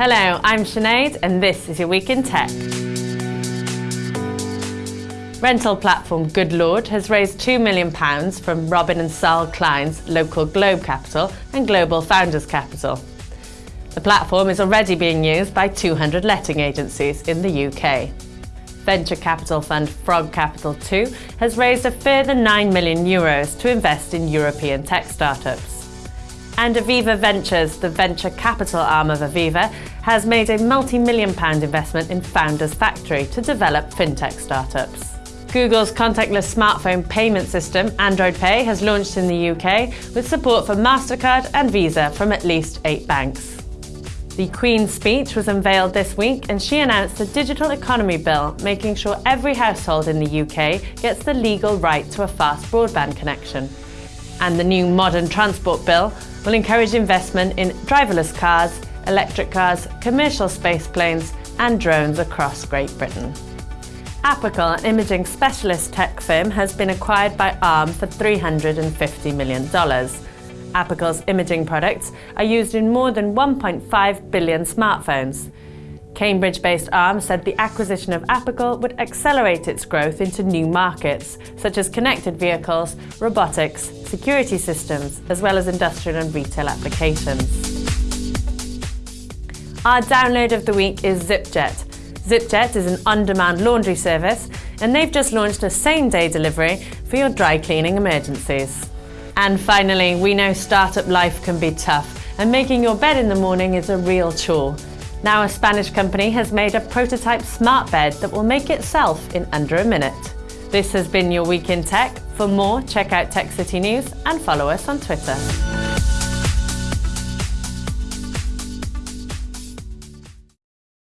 Hello, I'm Sinead and this is your Week in Tech. Rental platform Goodlord has raised £2 million from Robin and Saul Klein's LocalGlobe Capital and Global Founders Capital. The platform is already being used by 200 letting agencies in the UK. Venture capital fund Frog Capital 2 has raised a further 9 million euros to invest in European tech startups. And Aviva Ventures, the venture capital arm of Aviva, has made a multi-million pound investment in Founders Factory to develop fintech startups. Google's contactless smartphone payment system, Android Pay, has launched in the UK with support for MasterCard and Visa from at least eight banks. The Queen's speech was unveiled this week and she announced the Digital Economy Bill, making sure every household in the UK gets the legal right to a fast broadband connection. And the new Modern Transport Bill will encourage investment in driverless cars, electric cars, commercial space planes and drones across Great Britain. Apical, an imaging specialist tech firm, has been acquired by ARM for $350 million. Apical's imaging products are used in more than 1.5 billion smartphones. Cambridge-based ARM said the acquisition of Apical would accelerate its growth into new markets, such as connected vehicles, robotics, security systems, as well as industrial and retail applications. Our download of the week is ZipJet, ZipJet is an on-demand laundry service and they've just launched a same-day delivery for your dry cleaning emergencies. And finally, we know startup life can be tough and making your bed in the morning is a real chore. Now a Spanish company has made a prototype smart bed that will make itself in under a minute. This has been your Week in Tech. For more, check out Tech City News and follow us on Twitter.